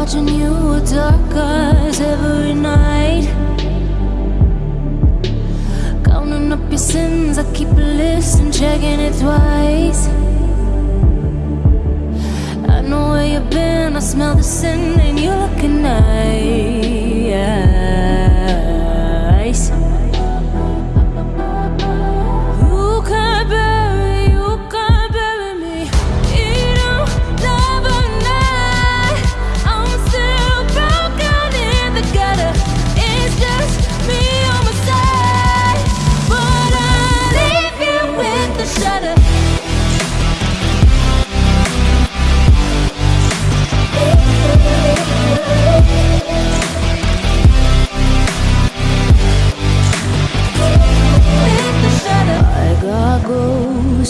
watching you with dark eyes every night. Counting up your sins, I keep a list and checking it twice. I know where you've been, I smell the sin, and you're looking nice. Who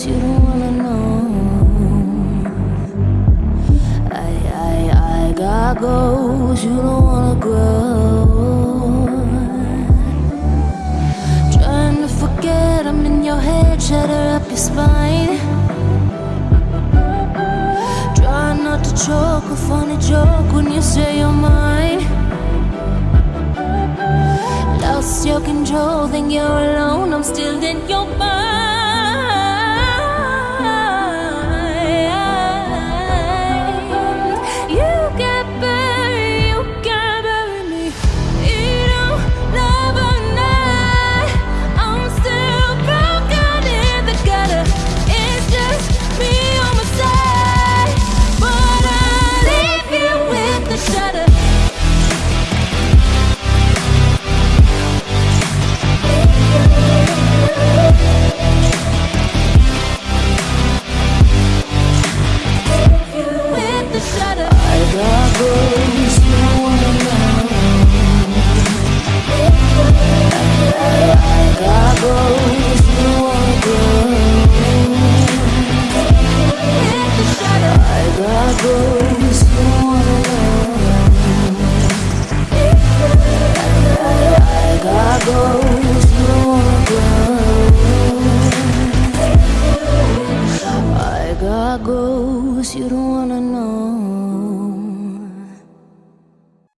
you don't wanna know. I, I, I got goals you don't wanna grow. Trying to forget I'm in your head, shatter up your spine. Try not to choke, a funny joke when you say you're mine. Lost your control, think you're alone. I'm still in your mind. knows you don't wanna know.